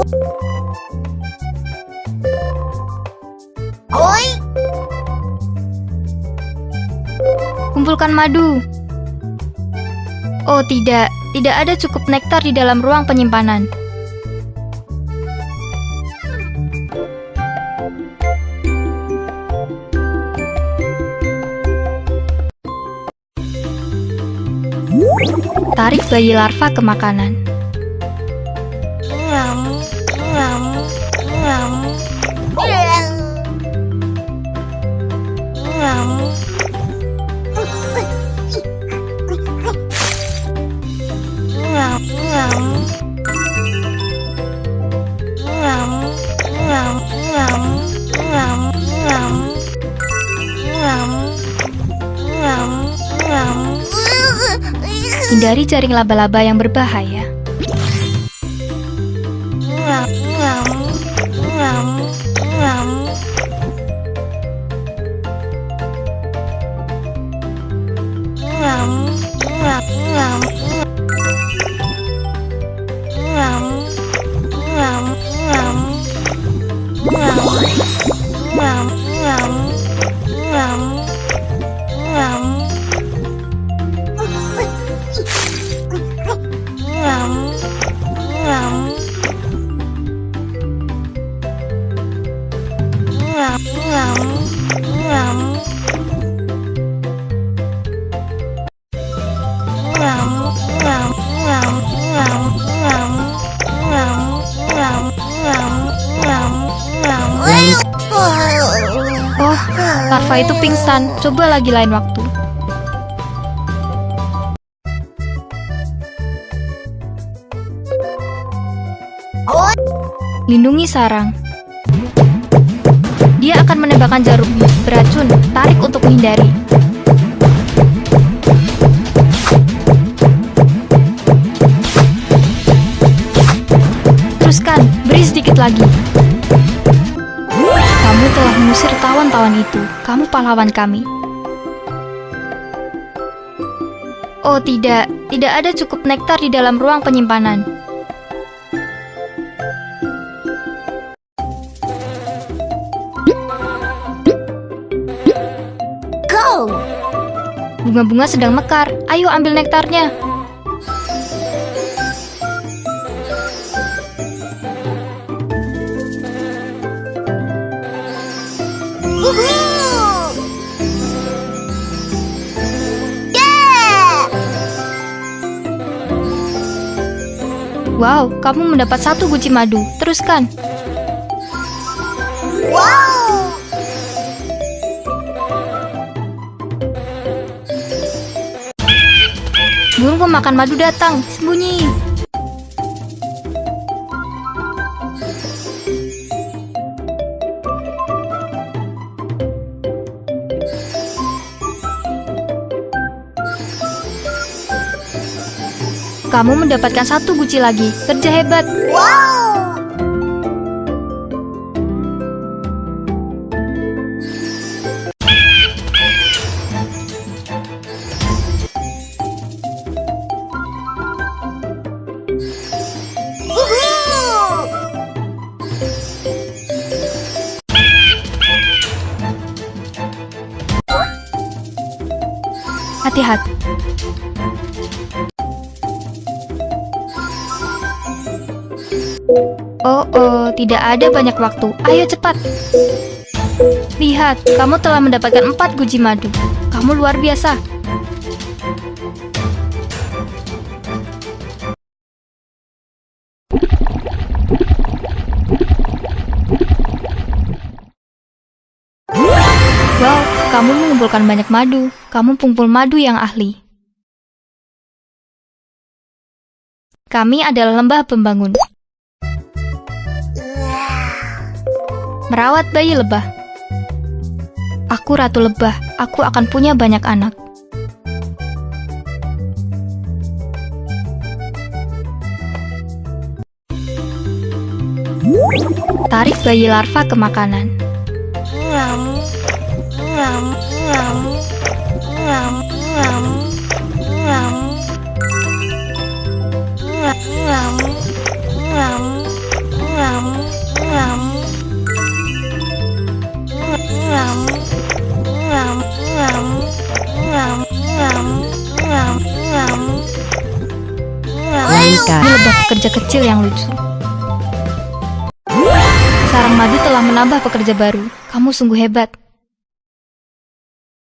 Oi. Kumpulkan madu. Oh tidak, tidak ada cukup nektar di dalam ruang penyimpanan. Tarik bayi larva ke makanan. Hindari jaring laba-laba yang berbahaya. 嗯 Oh, larva itu pingsan. Coba lagi lain waktu. Lindungi sarang. Dia akan menembakkan jarum beracun. Tarik untuk menghindari. Teruskan, beri sedikit lagi. Mengusir tawan-tawan itu. Kamu pahlawan kami. Oh tidak, tidak ada cukup nektar di dalam ruang penyimpanan. Go. Bunga-bunga sedang mekar. Ayo ambil nektarnya. Woohoo! Yeah! Wow, kamu mendapat satu guci madu. Teruskan. Wow! Burung pemakan madu datang. Sembunyi. Kamu mendapatkan satu guci lagi. Kerja hebat. Wow! Hati-hati. Oh, oh, tidak ada banyak waktu. Ayo cepat. Lihat, kamu telah mendapatkan empat guci madu. Kamu luar biasa. Wow, kamu mengumpulkan banyak madu. Kamu pengumpul madu yang ahli. Kami adalah lembah pembangun. Merawat bayi lebah. Aku ratu lebah. Aku akan punya banyak anak. Tarik bayi larva ke makanan. Wanita. Ini lebah pekerja kecil yang lucu. Sarang madu telah menambah pekerja baru. Kamu sungguh hebat.